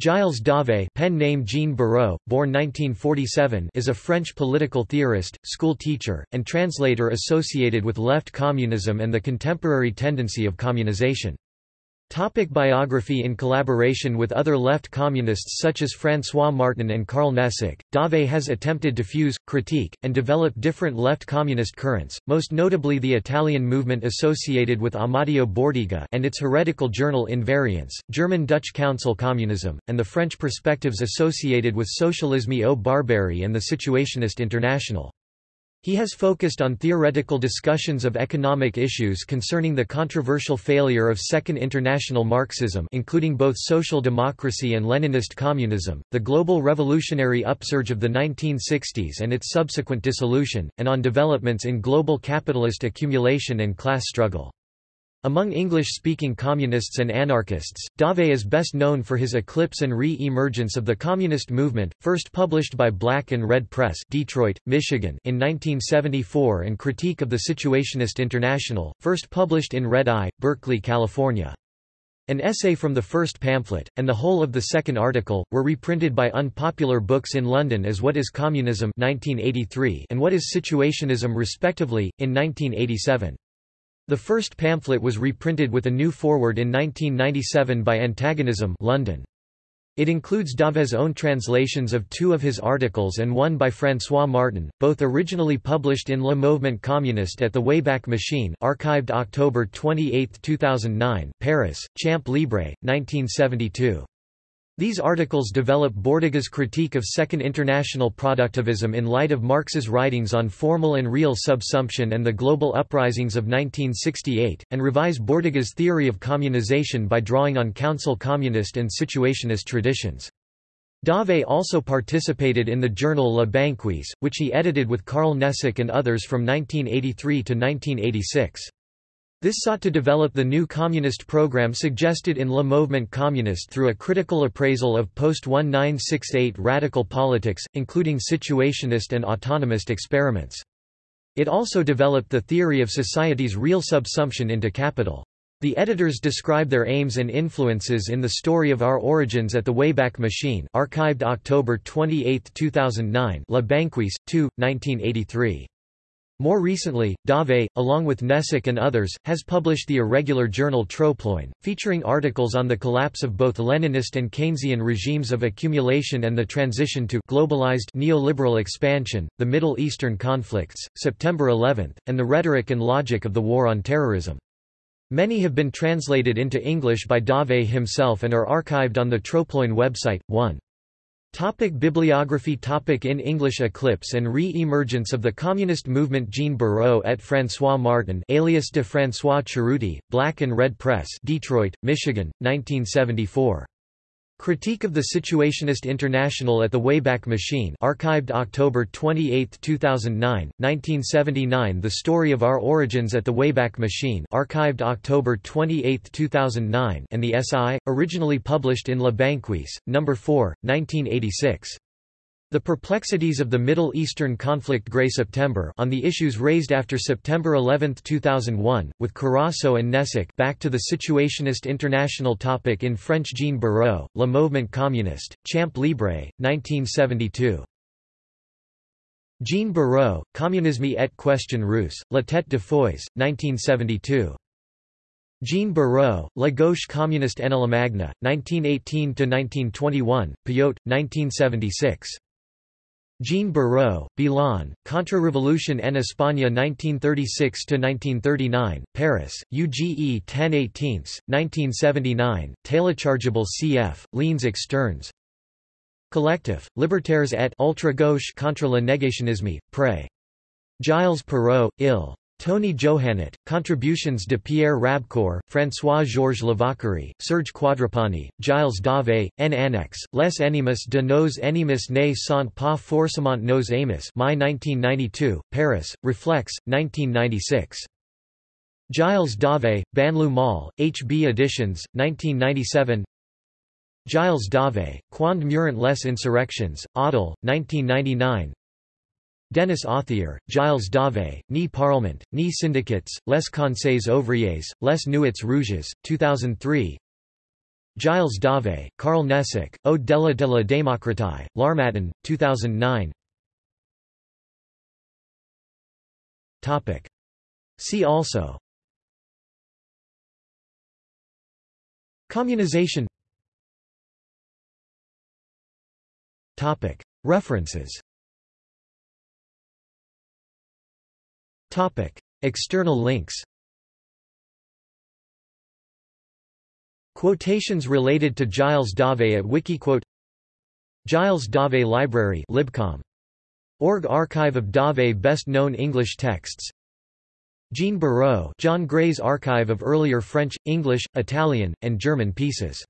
Gilles Dauvé pen name Jean Barrot, born 1947 is a French political theorist, school teacher, and translator associated with left communism and the contemporary tendency of communization. Topic biography In collaboration with other left communists such as François Martin and Karl Nesic, Dauvé has attempted to fuse, critique, and develop different left communist currents, most notably the Italian movement associated with Amadeo Bordiga and its heretical journal Invariance, German-Dutch Council Communism, and the French perspectives associated with Socialisme ou Barbarie and the Situationist International. He has focused on theoretical discussions of economic issues concerning the controversial failure of Second International Marxism including both social democracy and Leninist communism, the global revolutionary upsurge of the 1960s and its subsequent dissolution, and on developments in global capitalist accumulation and class struggle. Among English-speaking communists and anarchists, Dauvé is best known for his eclipse and re-emergence of the communist movement, first published by Black and Red Press Detroit, Michigan in 1974 and Critique of the Situationist International, first published in Red Eye, Berkeley, California. An essay from the first pamphlet, and the whole of the second article, were reprinted by Unpopular Books in London as What is Communism 1983 and What is Situationism respectively, in 1987. The first pamphlet was reprinted with a new foreword in 1997 by Antagonism London. It includes Dauvé's own translations of two of his articles and one by François Martin, both originally published in Le Mouvement Communiste at the Wayback Machine archived October 28, 2009 Paris, Champ Libre, 1972. These articles develop Bordiga's critique of Second International productivism in light of Marx's writings on formal and real subsumption and the global uprisings of 1968, and revise Bordiga's theory of communization by drawing on council communist and situationist traditions. Dauvé also participated in the journal La Banquise, which he edited with Carl Nesic and others from 1983 to 1986. This sought to develop the new communist program suggested in Le Mouvement Communiste through a critical appraisal of post-1968 radical politics, including situationist and autonomist experiments. It also developed the theory of society's real subsumption into capital. The editors describe their aims and influences in the story of our origins at the Wayback Machine archived October 28, 2009 La Banquise, 2, 1983. More recently, Dauvé, along with Nesic and others, has published the irregular journal Troploin, featuring articles on the collapse of both Leninist and Keynesian regimes of accumulation and the transition to globalized neoliberal expansion, the Middle Eastern conflicts, September 11, and the rhetoric and logic of the war on terrorism. Many have been translated into English by Dauvé himself and are archived on the Troploin website. 1. Topic bibliography topic In English Eclipse and re-emergence of the Communist Movement Jean Barrot et François Martin alias de François Cerutti, Black and Red Press Detroit, Michigan, 1974. Critique of the Situationist International at the Wayback Machine archived October 28, 2009, 1979 The Story of Our Origins at the Wayback Machine archived October 28, 2009 and the SI, originally published in La Banquise, No. 4, 1986. The Perplexities of the Middle Eastern Conflict Grey September on the issues raised after September 11, 2001, with Carasso and Nesic back to the Situationist International topic in French Jean Barrot, Le Mouvement Communiste, Champ Libre, 1972. Jean Barrot, Communisme et question russe, La tête de feuilles, 1972. Jean Barrot, La gauche communiste en la Allemagne, 1918–1921, Payot, 1976. Jean Barrot, Bilan, Contre-Révolution en Espagne 1936–1939, Paris, UGE 10 18, 1979, Téléchargeable cf. Liens externes Collectif, Libertaires et ultra-gauche contre le négationnisme, Pré. Gilles Perrault, Ill. Tony Johannot, Contributions de Pierre Rabcour, François-Georges Lavacquerie, Serge Quadruppani, Gilles Dauvé, N. Annex, Les Ennemis de nos ennemis ne sont pas forcément nos amis My 1992, Paris, Reflex, 1996. Gilles Dauvé, Banlieue Mall, HB Editions, 1997 Gilles Dauvé, Quand Meurent les Insurrections, Odile, 1999 Denis Authier, Gilles Dauvé, Ni Parlement, Ni Syndicats, Les Conseils Ouvriers, Les Nuits Rouges, 2003 Gilles Dauvé, Carl Nesic, Au-delà de la démocratie, L'Harmattan, 2009 See also. Communization. References External links Quotations related to Gilles Dauvé at Wikiquote Gilles Dauvé Library Libcom. Org Archive of Dauvé Best Known English Texts. Jean Barrot John Gray's Archive of Earlier French, English, Italian, and German Pieces